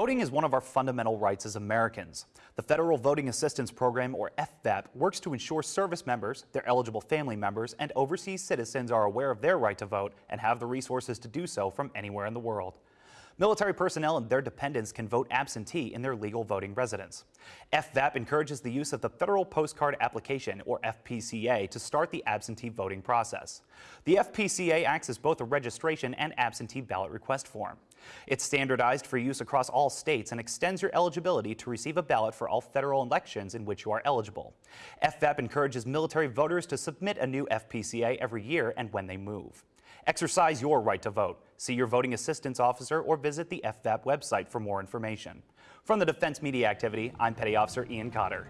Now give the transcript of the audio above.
Voting is one of our fundamental rights as Americans. The Federal Voting Assistance Program, or FVAP, works to ensure service members, their eligible family members, and overseas citizens are aware of their right to vote and have the resources to do so from anywhere in the world. Military personnel and their dependents can vote absentee in their legal voting residence. FVAP encourages the use of the Federal Postcard Application, or FPCA, to start the absentee voting process. The FPCA acts as both a registration and absentee ballot request form. It's standardized for use across all states and extends your eligibility to receive a ballot for all federal elections in which you are eligible. FVAP encourages military voters to submit a new FPCA every year and when they move. Exercise your right to vote. See your voting assistance officer or visit the FVAP website for more information. From the Defense Media Activity, I'm Petty Officer Ian Cotter.